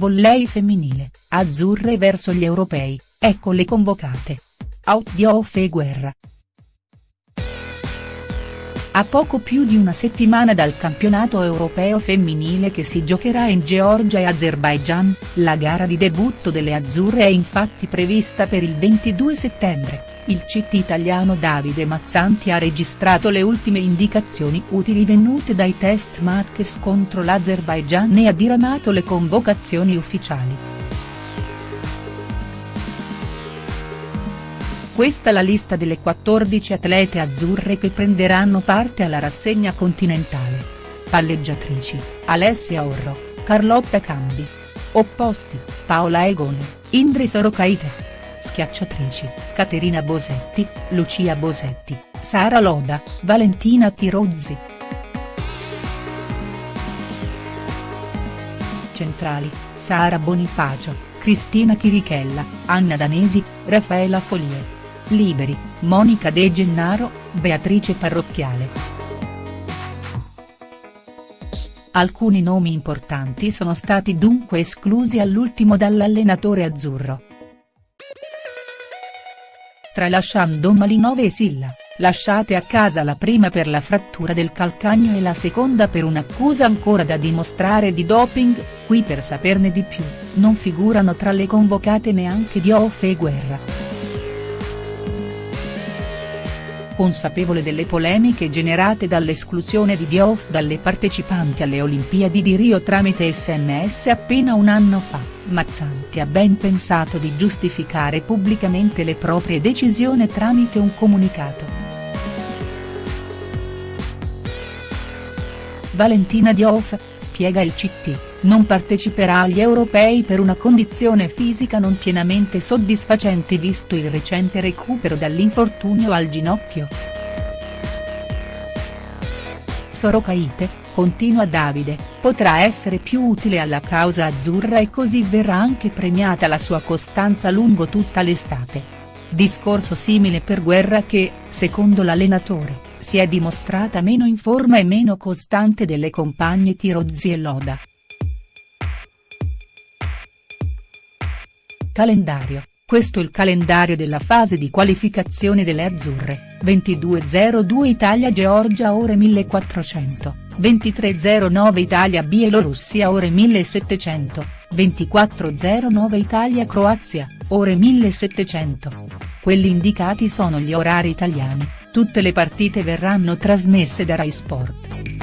volley femminile, azzurre verso gli europei, ecco le convocate. Diouf e Guerra. A poco più di una settimana dal campionato europeo femminile che si giocherà in Georgia e Azerbaijan, la gara di debutto delle azzurre è infatti prevista per il 22 settembre. Il CT italiano Davide Mazzanti ha registrato le ultime indicazioni utili venute dai test matches contro l'Azerbaijan e ha diramato le convocazioni ufficiali. Questa la lista delle 14 atlete azzurre che prenderanno parte alla rassegna continentale. Palleggiatrici, Alessia Orro, Carlotta Cambi. Opposti, Paola Egoni, Indri Sorocaite. Schiacciatrici, Caterina Bosetti, Lucia Bosetti, Sara Loda, Valentina Tirozzi. Centrali, Sara Bonifacio, Cristina Chirichella, Anna Danesi, Raffaela Folie. Liberi, Monica De Gennaro, Beatrice Parrocchiale. Alcuni nomi importanti sono stati dunque esclusi all'ultimo dall'allenatore azzurro. Tralasciando Malinove e Silla, lasciate a casa la prima per la frattura del calcagno e la seconda per un'accusa ancora da dimostrare di doping, qui per saperne di più, non figurano tra le convocate neanche Diouf e Guerra. Consapevole delle polemiche generate dall'esclusione di Diouf dalle partecipanti alle Olimpiadi di Rio tramite sms appena un anno fa, Mazzanti ha ben pensato di giustificare pubblicamente le proprie decisioni tramite un comunicato. Valentina Diouf, spiega il CT, non parteciperà agli europei per una condizione fisica non pienamente soddisfacente visto il recente recupero dall'infortunio al ginocchio. Sorocaite, continua Davide, potrà essere più utile alla causa azzurra e così verrà anche premiata la sua costanza lungo tutta l'estate. Discorso simile per Guerra che, secondo l'allenatore si è dimostrata meno in forma e meno costante delle compagne Tirozzi e Loda. Calendario, questo il calendario della fase di qualificazione delle azzurre, 22.02 Italia-Georgia ore 1400, 23.09 Italia-Bielorussia ore 1700, 24.09 Italia-Croazia, ore 1700. Quelli indicati sono gli orari italiani. Tutte le partite verranno trasmesse da Rai Sport.